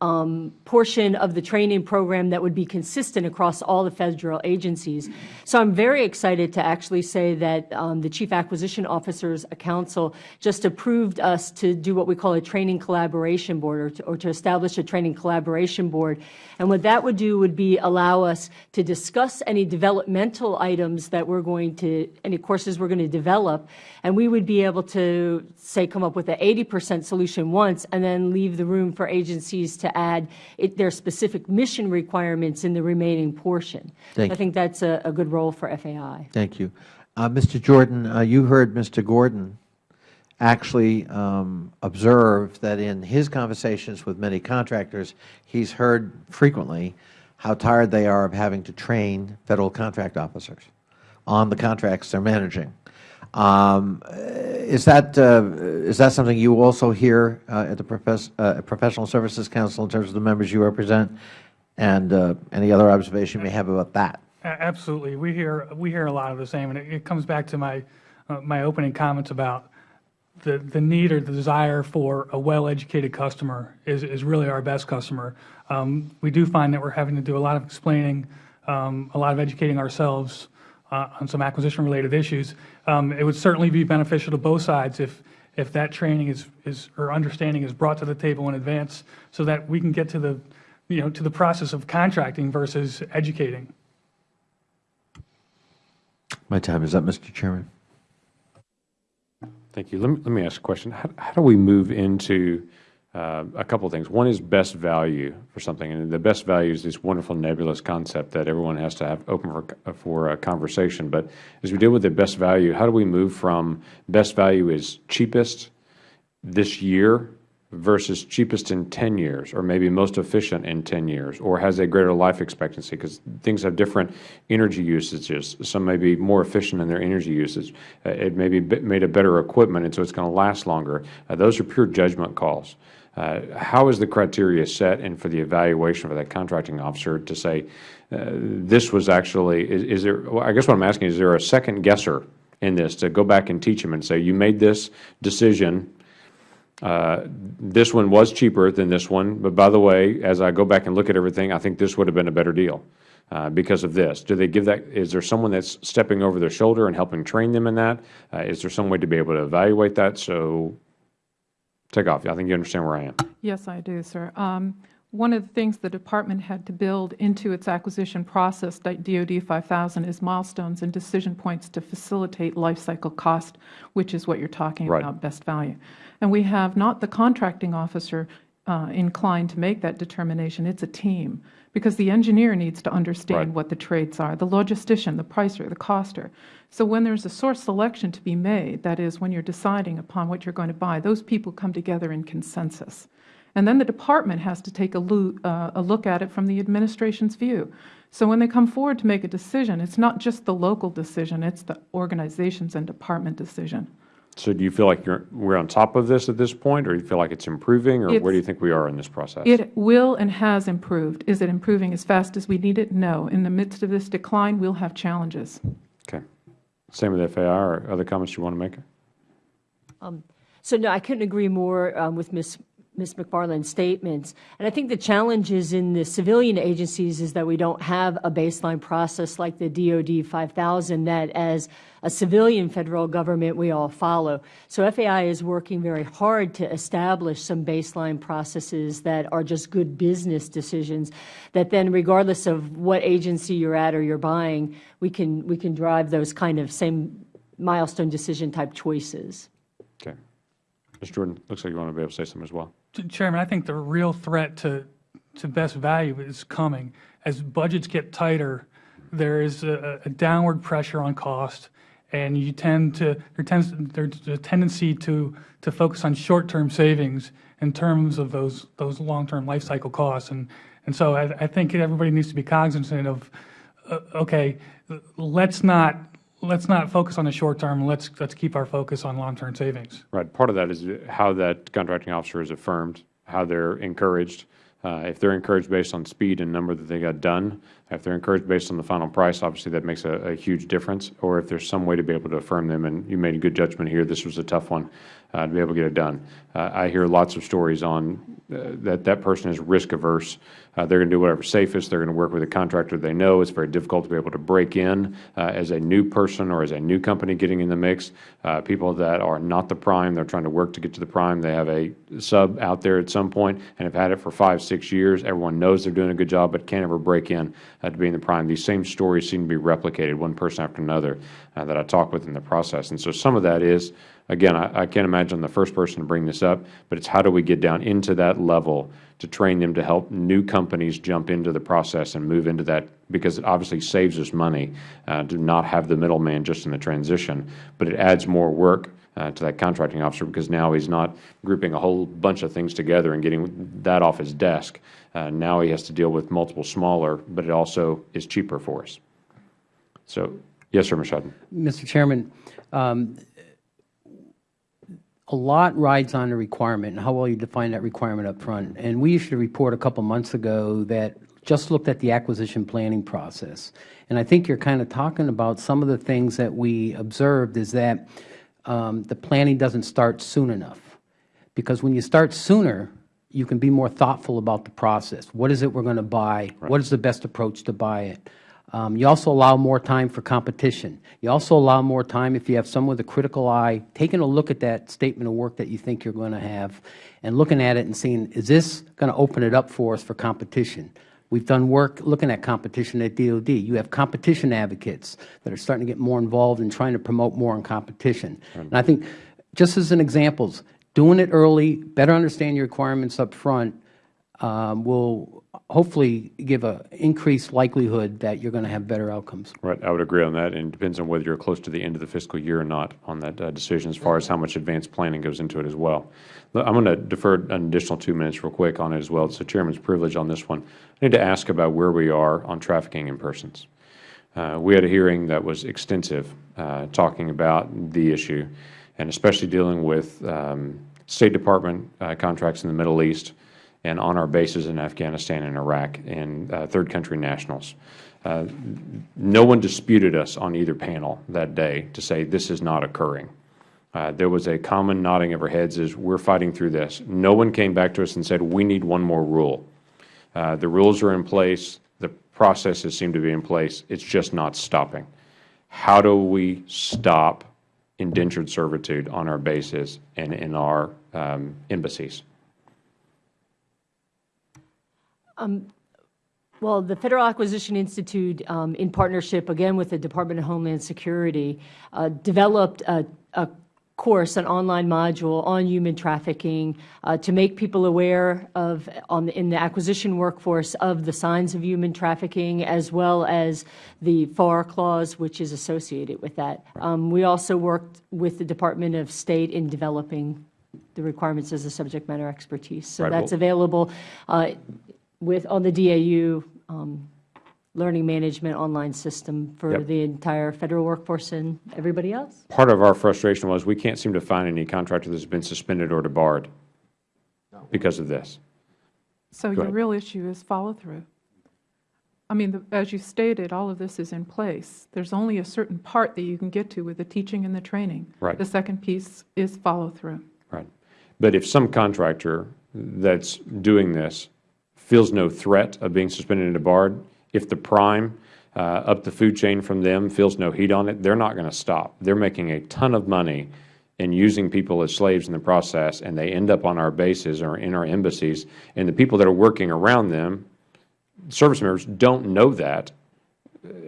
Speaker 4: um, portion of the training program that would be consistent across all the federal agencies. So I'm very excited to actually say that um, the Chief Acquisition Officers Council just approved us to do what we call a training collaboration board, or to, or to establish a training collaboration board. And what that would do would be allow us to discuss any developmental items that we're going to, any courses we're going to develop, and we would be able to, say, come up with an 80 percent solution once, and then leave the room for agencies to add it, their specific mission requirements in the remaining portion.
Speaker 6: Thank
Speaker 4: I think that's a, a good role for FAI.
Speaker 6: Thank you. Uh, Mr. Jordan, uh, you heard Mr. Gordon actually um, observe that in his conversations with many contractors, he's heard frequently how tired they are of having to train Federal contract officers on the contracts they're managing. Um, is that uh, is that something you also hear uh, at the Profess uh, Professional Services Council in terms of the members you represent, and uh, any other observation you may have about that?
Speaker 3: Absolutely. We hear, we hear a lot of the same, and it, it comes back to my, uh, my opening comments about the, the need or the desire for a well-educated customer is, is really our best customer. Um, we do find that we're having to do a lot of explaining, um, a lot of educating ourselves uh, on some acquisition-related issues. Um, it would certainly be beneficial to both sides if, if that training is, is, or understanding is brought to the table in advance so that we can get to the, you know, to the process of contracting versus educating.
Speaker 6: My time is up, Mr. Chairman.
Speaker 1: Thank you. Let me, let me ask a question. How, how do we move into a couple of things? One is best value for something, and the best value is this wonderful nebulous concept that everyone has to have open for, for a conversation. But as we deal with the best value, how do we move from best value is cheapest this year versus cheapest in 10 years, or maybe most efficient in 10 years, or has a greater life expectancy, because things have different energy usages. Some may be more efficient in their energy usage. Uh, it may be made of better equipment, and so it's going to last longer. Uh, those are pure judgment calls. Uh, how is the criteria set and for the evaluation for that contracting officer to say, uh, this was actually, is, is there, well, I guess what I'm asking is, there a second guesser in this to go back and teach them and say, you made this decision uh, this one was cheaper than this one, but by the way, as I go back and look at everything, I think this would have been a better deal uh, because of this. Do they give that? Is there someone that's stepping over their shoulder and helping train them in that? Uh, is there some way to be able to evaluate that? So, take off. I think you understand where I am.
Speaker 5: Yes, I do, sir. Um, one of the things the Department had to build into its acquisition process, DoD 5000, is milestones and decision points to facilitate life cycle cost, which is what you are talking
Speaker 1: Right.
Speaker 5: about, best value. And we have not the contracting officer uh, inclined to make that determination. It's a team, because the engineer needs to understand
Speaker 1: Right.
Speaker 5: what the trades are, the logistician, the pricer, the coster. So when there's a source selection to be made, that is, when you're deciding upon what you're going to buy, those people come together in consensus. And then the department has to take a, loo- uh, a look at it from the administration's view. So when they come forward to make a decision, it's not just the local decision, it's the organizations and department decision.
Speaker 1: So, do you feel like you're, we're on top of this at this point, or do you feel like it's improving, or where do you think we are in this process?
Speaker 5: It will and has improved. Is it improving as fast as we need it? No. In the midst of this decline, we'll have challenges.
Speaker 1: Okay. Same with FAI, or other comments you want to make?
Speaker 4: So no, I couldn't agree more um, with Ms. Ms. McFarland's statements. And I think the challenge is in the civilian agencies is that we don't have a baseline process like the DoD 5000 that as a civilian federal government we all follow. So FAI is working very hard to establish some baseline processes that are just good business decisions that then regardless of what agency you're at or you're buying, we can, we can drive those kind of same milestone decision type choices.
Speaker 1: Okay. Mr. Jordan, looks like you want to be able to say something as well.
Speaker 3: Chairman, I think the real threat to, to best value is coming. As budgets get tighter, there is a, a downward pressure on cost, and you tend to, there tends, there's a tendency to, to focus on short-term savings in terms of those, those long-term life cycle costs. And, and so I, I think everybody needs to be cognizant of, uh, okay, let's not, let's not focus on the short term, let's, let's keep our focus on long-term savings.
Speaker 1: Right. Part of that is how that contracting officer is affirmed, how they're encouraged. Uh, if they're encouraged based on speed and number that they got done, if they're encouraged based on the final price, obviously that makes a, a huge difference. Or if there's some way to be able to affirm them, and you made a good judgment here, this was a tough one uh, to be able to get it done. Uh, I hear lots of stories on that that person is risk averse. Uh, they're going to do whatever's safest. They're going to work with a contractor they know. It's very difficult to be able to break in uh, as a new person or as a new company getting in the mix. Uh, people that are not the prime, they're trying to work to get to the prime. They have a sub out there at some point and have had it for five, six years. Everyone knows they're doing a good job, but can't ever break in uh, to being the prime. These same stories seem to be replicated, one person after another, that I talk with in the process. And so some of that is, again, I, I can't imagine the first person to bring this up, but it's how do we get down into that level to train them to help new companies jump into the process and move into that because it obviously saves us money uh, to not have the middleman just in the transition, but it adds more work uh, to that contracting officer because now he's not grouping a whole bunch of things together and getting that off his desk. Uh, now he has to deal with multiple smaller, but it also is cheaper for us. So, yes, sir. Hutton.
Speaker 2: Mr. Chairman, um, a lot rides on the requirement and how well you define that requirement up front. And we issued a report a couple months ago that just looked at the acquisition planning process. And I think you're kind of talking about some of the things that we observed is that um, the planning doesn't start soon enough. Because when you start sooner, you can be more thoughtful about the process. What is it we're going to buy? What is the best approach to buy it? Um, you also allow more time for competition. You also allow more time if you have someone with a critical eye, taking a look at that statement of work that you think you're going to have and looking at it and seeing, is this going to open it up for us for competition? We've done work looking at competition at DOD. You have competition advocates that are starting to get more involved in trying to promote more in competition. And I think, just as an example, doing it early, better understand your requirements up front um, will hopefully give an increased likelihood that you're going to have better outcomes.
Speaker 1: Right, I would agree on that, and it depends on whether you're close to the end of the fiscal year or not on that uh, decision, as far as how much advanced planning goes into it as well. I'm going to defer an additional two minutes real quick on it as well. It's the Chairman's privilege on this one. I need to ask about where we are on trafficking in persons. Uh, we had a hearing that was extensive, uh, talking about the issue, and especially dealing with um, State Department uh, contracts in the Middle East, and on our bases in Afghanistan and Iraq and uh, third country nationals. Uh, no one disputed us on either panel that day to say this is not occurring. Uh, there was a common nodding of our heads as we're fighting through this. No one came back to us and said we need one more rule. Uh, the rules are in place. The processes seem to be in place. It's just not stopping. How do we stop indentured servitude on our bases and in our um, embassies?
Speaker 4: Well, the Federal Acquisition Institute, um, in partnership, again, with the Department of Homeland Security, uh, developed a, a course, an online module on human trafficking uh, to make people aware of, on in the acquisition workforce, of the signs of human trafficking, as well as the FAR clause, which is associated with that. Um, we also worked with the Department of State in developing the requirements as a subject matter expertise. So
Speaker 1: Right,
Speaker 4: that's available uh, with, on the DAU um, learning management online system for
Speaker 1: Yep.
Speaker 4: the entire federal workforce and everybody else.
Speaker 1: Part of our frustration was we can't seem to find any contractor that's been suspended or debarred because of this.
Speaker 5: So your
Speaker 1: ahead.
Speaker 5: real issue is follow-through. I mean, the- as you stated, all of this is in place. There's only a certain part that you can get to with the teaching and the training.
Speaker 1: Right.
Speaker 5: The second piece is follow-through.
Speaker 1: Right. But if some contractor that's doing this feels no threat of being suspended and debarred, if the prime uh, up the food chain from them feels no heat on it, they're not going to stop. They're making a ton of money and using people as slaves in the process, and they end up on our bases or in our embassies, and the people that are working around them, service members, don't know that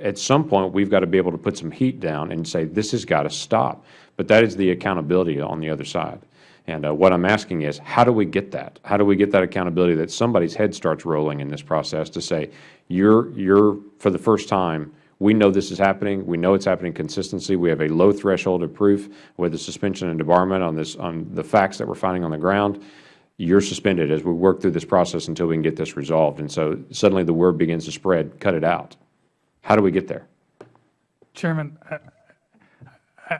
Speaker 1: at some point, we've got to be able to put some heat down and say, this has got to stop. But that is the accountability on the other side. And uh, what I'm asking is, how do we get that? How do we get that accountability that somebody's head starts rolling in this process to say, you're, you're, for the first time, we know this is happening. We know it's happening consistently. We have a low threshold of proof with the suspension and debarment on this, on the facts that we're finding on the ground. You're suspended as we work through this process until we can get this resolved. And so suddenly the word begins to spread, cut it out. How do we get there?
Speaker 3: Chairman,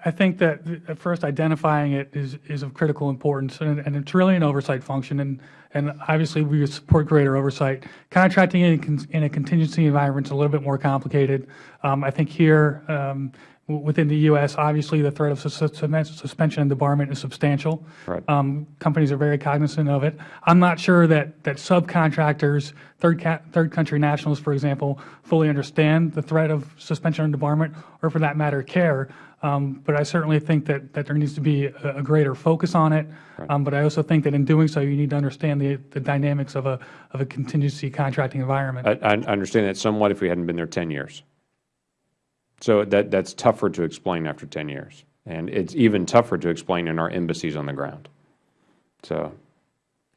Speaker 3: I- think that at first identifying it is, is of critical importance, and, and it's really an oversight function, and, and obviously we would support greater oversight. Contracting in, a in a contingency environment is a little bit more complicated. Um, I think here, um, within the U.S., obviously the threat of sus- sus- suspension and debarment is substantial.
Speaker 1: Right.
Speaker 3: Um, companies are very cognizant of it. I'm not sure that, that subcontractors, third, third country nationals, for example, fully understand the threat of suspension and debarment, or for that matter, care. Um, but I certainly think that, that there needs to be a, a greater focus on it. Um, but I also think that in doing so, you need to understand the, the dynamics of a, of a contingency contracting environment.
Speaker 1: I, I understand that somewhat if we hadn't been there 10 years. So that, that's tougher to explain after 10 years. And it's even tougher to explain in our embassies on the ground. So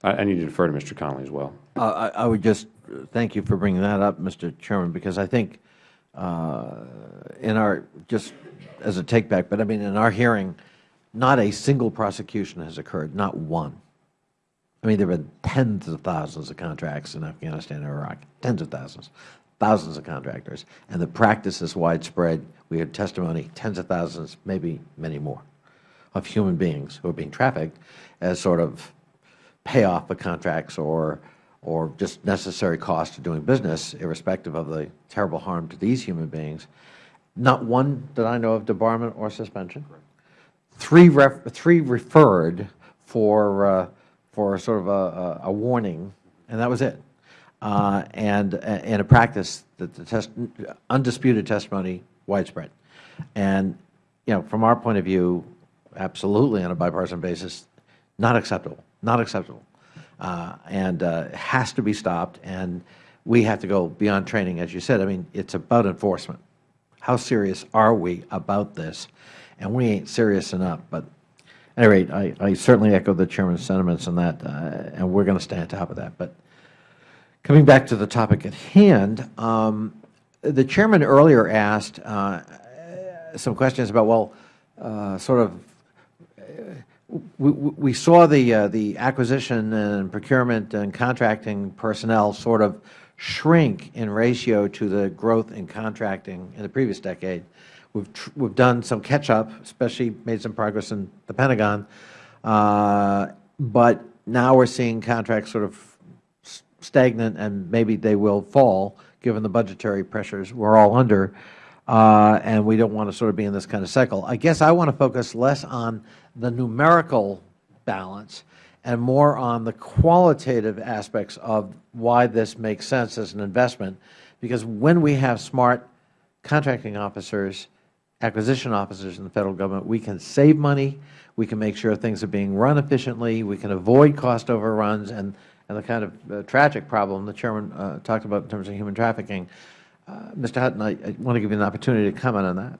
Speaker 1: I, I need to defer to Mr. Connolly as well.
Speaker 6: Uh, I I would just thank you for bringing that up, Mr. Chairman, because I think Uh, in our, just as a take-back, but I mean, in our hearing, not a single prosecution has occurred, not one. I mean, there have been tens of thousands of contracts in Afghanistan and Iraq, tens of thousands, thousands of contractors, and the practice is widespread. We had testimony, tens of thousands, maybe many more, of human beings who are being trafficked as sort of payoff of contracts or, or just necessary cost of doing business, irrespective of the terrible harm to these human beings. Not one that I know of debarment or suspension. Three, ref, three referred for, uh, for sort of a, a, warning, and that was it. Uh, and, and a practice that the test, undisputed testimony widespread. And, you know, from our point of view, absolutely on a bipartisan basis, not acceptable, not acceptable. Uh, and uh, has to be stopped. And we have to go beyond training, as you said. I mean, it's about enforcement. How serious are we about this? And we ain't serious enough. But at any rate, I, I certainly echo the Chairman's sentiments on that, uh, and we're going to stay on top of that. But coming back to the topic at hand, um, the Chairman earlier asked uh, some questions about, well, uh, sort of, we, we saw the, uh, the acquisition and procurement and contracting personnel sort of shrink in ratio to the growth in contracting in the previous decade. We've, we've done some catch-up, especially made some progress in the Pentagon, uh, but now we're seeing contracts sort of stagnant and maybe they will fall given the budgetary pressures we're all under, uh, and we don't want to sort of be in this kind of cycle. I guess I want to focus less on the numerical balance and more on the qualitative aspects of why this makes sense as an investment, because when we have smart contracting officers, acquisition officers in the Federal Government, we can save money, we can make sure things are being run efficiently, we can avoid cost overruns, and and the kind of uh, tragic problem the Chairman uh, talked about in terms of human trafficking. Uh, Mr. Hutton, I, I want to give you an opportunity to comment on that.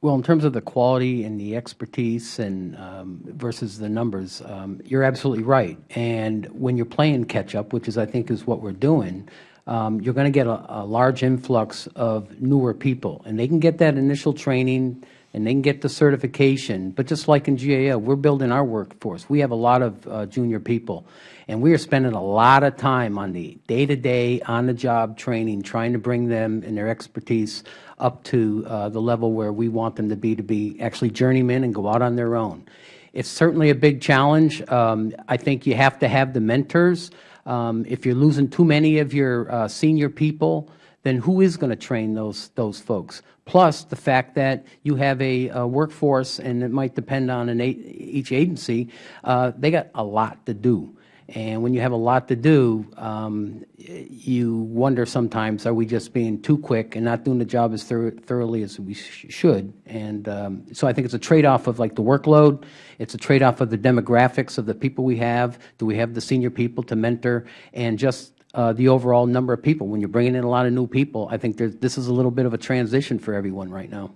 Speaker 2: Well, in terms of the quality and the expertise and um, versus the numbers, um, you're absolutely right. And when you're playing catch up, which is I think is what we're doing, um, you're going to get a, a large influx of newer people, and they can get that initial training and they can get the certification. But just like in GAO, we're building our workforce. We have a lot of uh, junior people, and we are spending a lot of time on the day-to-day, on-the-job training, trying to bring them and their expertise up to uh, the level where we want them to be, to be actually journeymen and go out on their own. It's certainly a big challenge. Um, I think you have to have the mentors. Um, if you're losing too many of your uh, senior people, then who is going to train those those folks? Plus the fact that you have a, a workforce, and it might depend on an, each agency. Uh, they got a lot to do, and when you have a lot to do, um, you wonder sometimes: Are we just being too quick and not doing the job as thor thoroughly as we sh should? And um, so I think it's a trade-off of like the workload. It's a trade-off of the demographics of the people we have. Do we have the senior people to mentor? And just uh, the overall number of people. When you're bringing in a lot of new people, I think this is a little bit of a transition for everyone right now.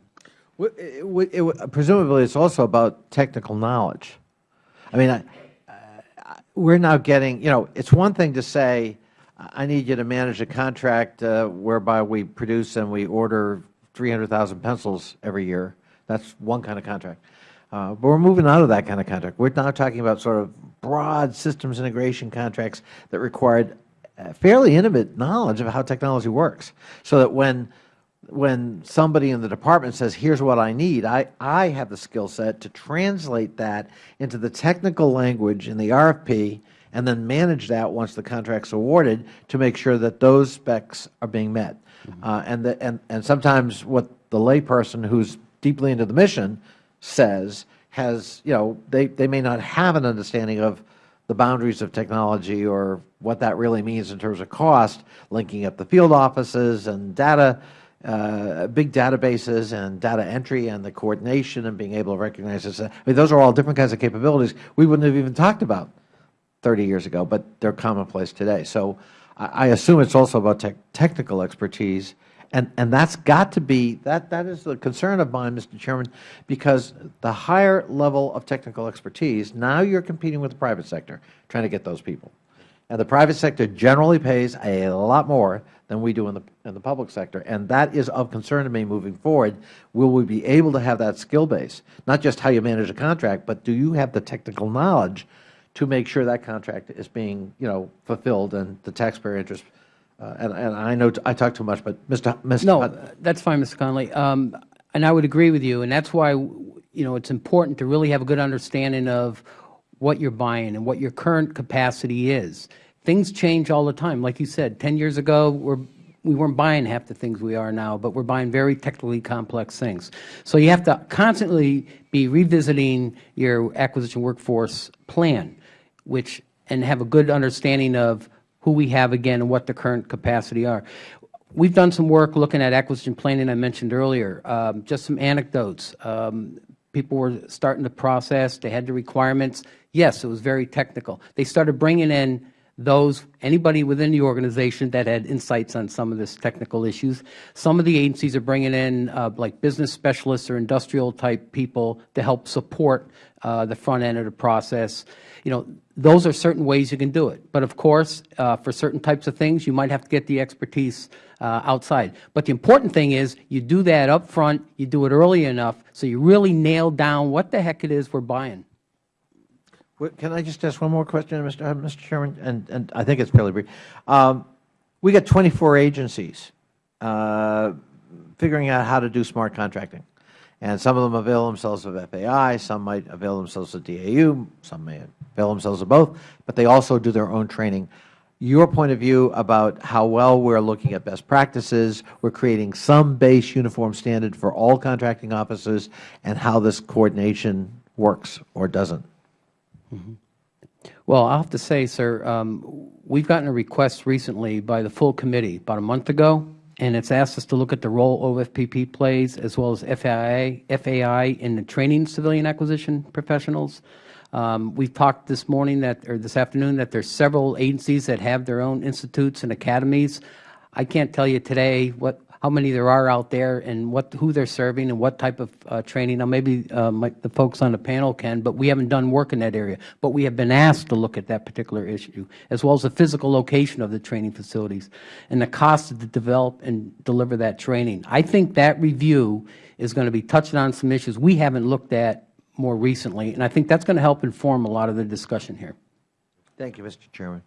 Speaker 6: It, it, it, presumably, it's also about technical knowledge. I mean, I, uh, we're now getting, you know, it's one thing to say, I need you to manage a contract uh, whereby we produce and we order 300,000 pencils every year. That's one kind of contract. Uh, but we're moving out of that kind of contract. We're now talking about sort of broad systems integration contracts that required fairly intimate knowledge of how technology works, so that when when somebody in the department says, here's what I need, I, I have the skill set to translate that into the technical language in the RFP and then manage that once the contract is awarded to make sure that those specs are being met. Mm -hmm. uh, and, the, and, and sometimes what the layperson who is deeply into the mission says has, you know, they, they may not have an understanding of the boundaries of technology or what that really means in terms of cost, linking up the field offices and data, uh, big databases and data entry and the coordination and being able to recognize this. I mean, those are all different kinds of capabilities we wouldn't have even talked about 30 years ago, but they are commonplace today. So I, I assume it is also about te technical expertise and, and that's got to be, that, that is the concern of mine, Mr. Chairman, because the higher level of technical expertise, now you are competing with the private sector, trying to get those people. And the private sector generally pays a lot more than we do in the, in the public sector. And that is of concern to me moving forward. Will we be able to have that skill base? Not just how you manage a contract, but do you have the technical knowledge to make sure that contract is being, you know, fulfilled and the taxpayer interest uh, and, and, I know I talk too much, but Mr. Mr.
Speaker 2: No, that's fine, Mr. Connolly. Um, and I would agree with you, and that's why you know it's important to really have a good understanding of what you're buying and what your current capacity is. Things change all the time. Like you said, 10 years ago, we're, we weren't buying half the things we are now, but we're buying very technically complex things. So you have to constantly be revisiting your acquisition workforce plan, which and have a good understanding of who we have again and what the current capacity are. We've done some work looking at acquisition planning I mentioned earlier. Um, just some anecdotes. Um, people were starting the process. They had the requirements. Yes, it was very technical. They started bringing in those, anybody within the organization that had insights on some of this technical issues. Some of the agencies are bringing in uh, like business specialists or industrial type people to help support uh, the front end of the process. You know, those are certain ways you can do it. But of course, uh, for certain types of things, you might have to get the expertise uh, outside. But the important thing is you do that up front, you do it early enough, so you really nail down what the heck it is we are buying.
Speaker 6: Can I just ask one more question, Mr. uh, Mr. Chairman? And, and I think it's fairly brief. Um, we got 24 agencies uh, figuring out how to do smart contracting. And some of them avail themselves of FAI, some might avail themselves of DAU, some may avail themselves of both, but they also do their own training. Your point of view about how well we are looking at best practices, we are creating some base uniform standard for all contracting officers, and how this coordination works or doesn't.
Speaker 2: Well, I have to say, sir, um, we have gotten a request recently by the full committee about a month ago, and it's asked us to look at the role OFPP plays as well as FAI, FAI in the training civilian acquisition professionals. Um, we talked this morning that, or this afternoon that there are several agencies that have their own institutes and academies. I can't tell you today what how many there are out there and what who they're serving and what type of uh, training. Now, maybe uh, my, the folks on the panel can, but we haven't done work in that area. But we have been asked to look at that particular issue, as well as the physical location of the training facilities and the cost to develop and deliver that training. I think that review is going to be touching on some issues we haven't looked at more recently, and I think that's going to help inform a lot of the discussion here.
Speaker 6: Thank you, Mr. Chairman.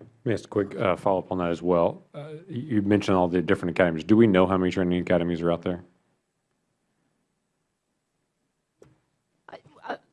Speaker 1: Let me ask a quick uh, follow-up on that as well. Uh, You mentioned all the different academies. Do we know how many training academies are out there?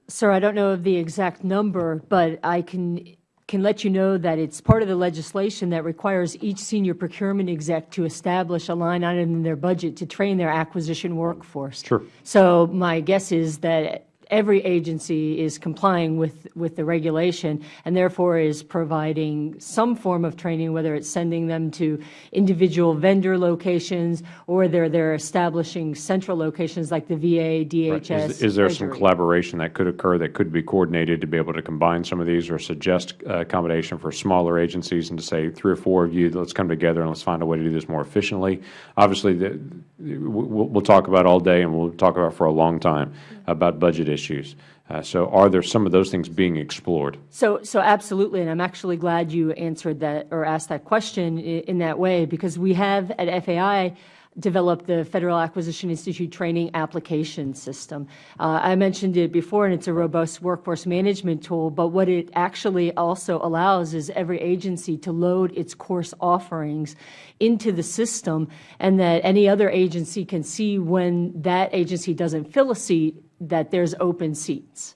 Speaker 4: Sir, I don't know of the exact number, but I can, can let you know that it's part of the legislation that requires each senior procurement exec to establish a line item in their budget to train their acquisition workforce.
Speaker 1: Sure.
Speaker 4: So my guess is that every agency is complying with, with the regulation and therefore is providing some form of training, whether it's sending them to individual vendor locations or they're, they're establishing central locations like the VA, DHS,
Speaker 1: Right. Is is there some collaboration that could occur that could be coordinated to be able to combine some of these or suggest uh, accommodation for smaller agencies and to say three or four of you, let's come together and let's find a way to do this more efficiently? Obviously, the- we'll we'll talk about all day and we'll talk about for a long time about budget issues. Uh, So are there some of those things being explored?
Speaker 4: So, so absolutely, and I'm actually glad you answered that or asked that question in that way because we have at FAI developed the Federal Acquisition Institute Training Application System. Uh, I mentioned it before, and it's a robust workforce management tool, but what it actually also allows is every agency to load its course offerings into the system, and that any other agency can see when that agency doesn't fill a seat, that there's open seats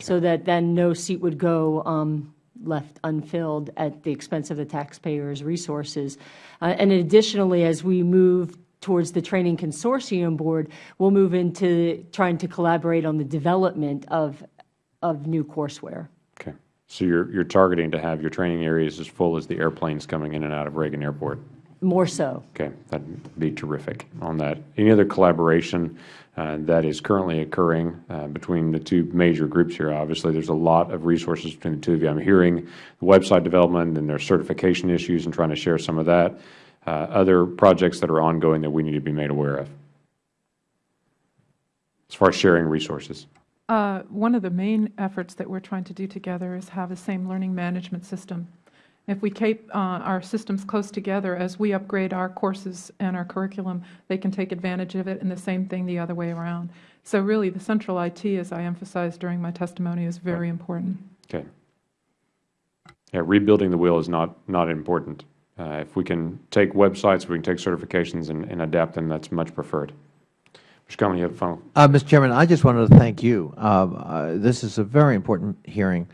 Speaker 4: so that then no seat would go um, left unfilled at the expense of the taxpayers' resources. Uh, and additionally, as we move towards the training consortium board, we'll move into trying to collaborate on the development of, of new courseware.
Speaker 1: Okay. So you're you're targeting to have your training areas as full as the airplanes coming in and out of Reagan Airport?
Speaker 4: More so.
Speaker 1: Okay, that'd be terrific on that. Any other collaboration uh, that is currently occurring uh, between the two major groups here? Obviously, there's a lot of resources between the two of you. I'm hearing the website development and their certification issues and trying to share some of that. Uh, Other projects that are ongoing that we need to be made aware of as far as sharing resources?
Speaker 5: Uh, One of the main efforts that we're trying to do together is have the same learning management system. If we keep uh, our systems close together, as we upgrade our courses and our curriculum, they can take advantage of it, and the same thing the other way around. So really, the central IT, as I emphasized during my testimony, is very important.
Speaker 1: Okay. Yeah, rebuilding the wheel is not, not important. Uh, If we can take websites, we can take certifications and and adapt them, that's much preferred. Mr. Connolly, you have a final?
Speaker 6: Uh, Mr. Chairman, I just wanted to thank you. Um, uh, This is a very important hearing.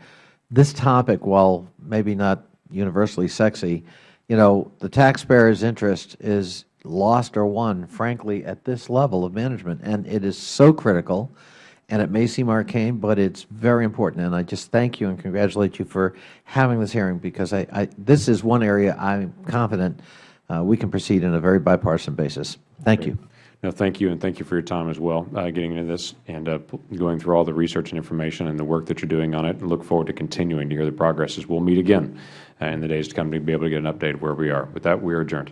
Speaker 6: This topic, while maybe not universally sexy, you know, the taxpayer's interest is lost or won, frankly, at this level of management. And it is so critical, and it may seem arcane, but it is very important. And I just thank you and congratulate you for having this hearing because I, I this is one area I am confident uh, we can proceed in a very bipartisan basis. Thank Great. you.
Speaker 1: No, thank you, and thank you for your time as well, uh, getting into this and uh, going through all the research and information and the work that you are doing on it. And look forward to continuing to hear the progress as we will meet again. Uh, in the days to come to be able to get an update of where we are. With that, we are adjourned.